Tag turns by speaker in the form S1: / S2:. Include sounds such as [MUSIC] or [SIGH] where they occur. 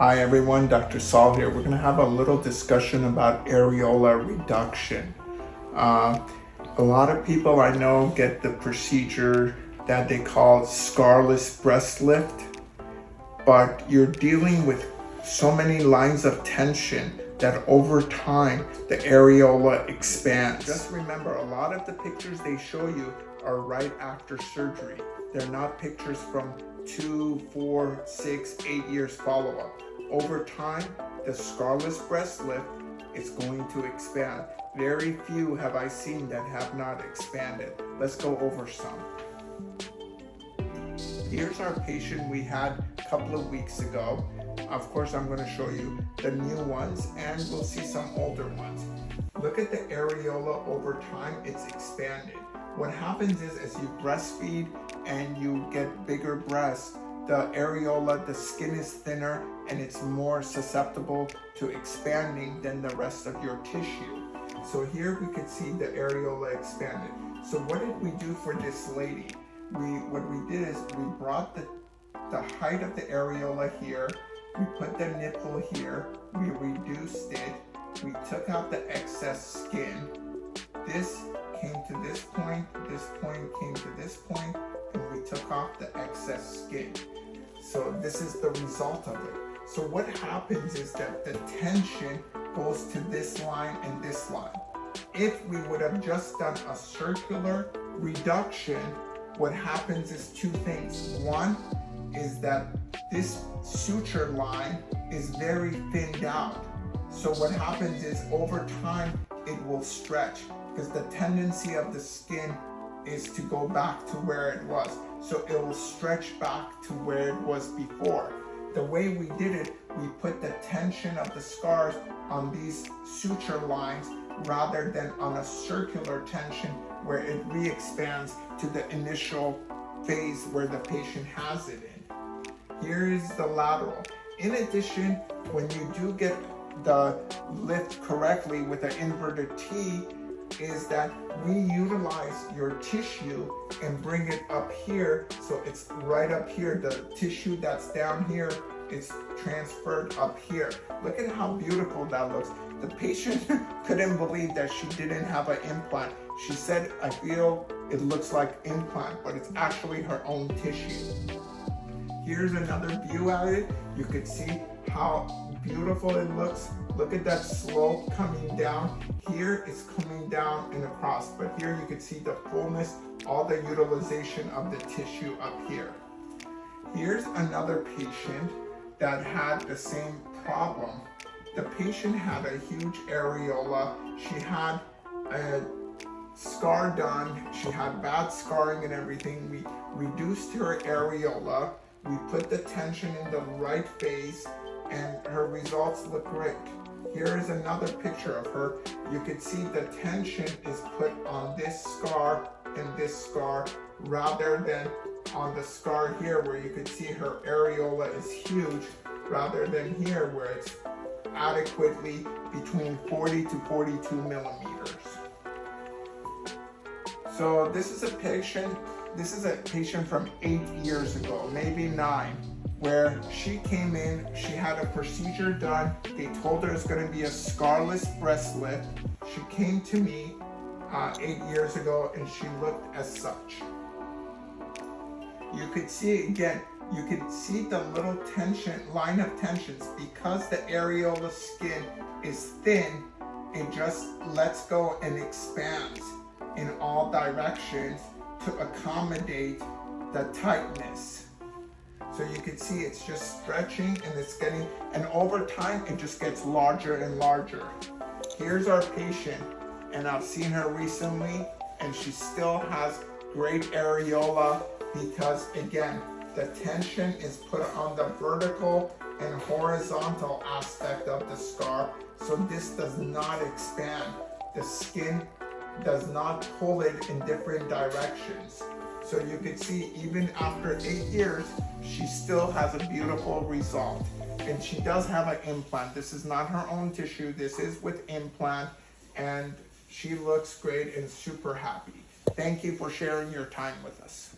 S1: Hi everyone, Dr. Saul here. We're going to have a little discussion about areola reduction. Uh, a lot of people I know get the procedure that they call scarless breast lift, but you're dealing with so many lines of tension that over time the areola expands. Just remember, a lot of the pictures they show you are right after surgery. They're not pictures from two, four, six, eight years follow-up. Over time, the scarless breast lift is going to expand. Very few have I seen that have not expanded. Let's go over some. Here's our patient we had a couple of weeks ago. Of course, I'm going to show you the new ones and we'll see some older ones. Look at the areola over time, it's expanded. What happens is as you breastfeed and you get bigger breasts, the areola, the skin is thinner and it's more susceptible to expanding than the rest of your tissue. So here we could see the areola expanded. So what did we do for this lady? We What we did is we brought the, the height of the areola here, we put the nipple here, we reduced it, we took out the excess skin. This came to this point, this point came to this point, off the excess skin. So this is the result of it. So what happens is that the tension goes to this line and this line. If we would have just done a circular reduction, what happens is two things. One is that this suture line is very thinned out. So what happens is over time, it will stretch because the tendency of the skin is to go back to where it was. So it will stretch back to where it was before. The way we did it, we put the tension of the scars on these suture lines rather than on a circular tension where it re-expands to the initial phase where the patient has it in. Here is the lateral. In addition, when you do get the lift correctly with an inverted T, is that we utilize your tissue and bring it up here. So it's right up here. The tissue that's down here is transferred up here. Look at how beautiful that looks. The patient [LAUGHS] couldn't believe that she didn't have an implant. She said, I feel it looks like implant, but it's actually her own tissue. Here's another view at it. You could see how beautiful it looks. Look at that slope coming down. Here it's coming down and across, but here you can see the fullness, all the utilization of the tissue up here. Here's another patient that had the same problem. The patient had a huge areola. She had a scar done. She had bad scarring and everything. We reduced her areola. We put the tension in the right phase and her results look great. Here is another picture of her. You can see the tension is put on this scar and this scar rather than on the scar here where you can see her areola is huge rather than here where it's adequately between 40 to 42 millimeters. So this is a patient, this is a patient from eight years ago, maybe nine where she came in, she had a procedure done. They told her it's going to be a scarless breast lift. She came to me uh, eight years ago and she looked as such. You could see again, you could see the little tension, line of tensions because the areola skin is thin, it just lets go and expands in all directions to accommodate the tightness. So you can see it's just stretching and it's getting, and over time, it just gets larger and larger. Here's our patient, and I've seen her recently, and she still has great areola because again, the tension is put on the vertical and horizontal aspect of the scar, so this does not expand. The skin does not pull it in different directions. So you can see even after eight years, she still has a beautiful result. And she does have an implant. This is not her own tissue. This is with implant. And she looks great and super happy. Thank you for sharing your time with us.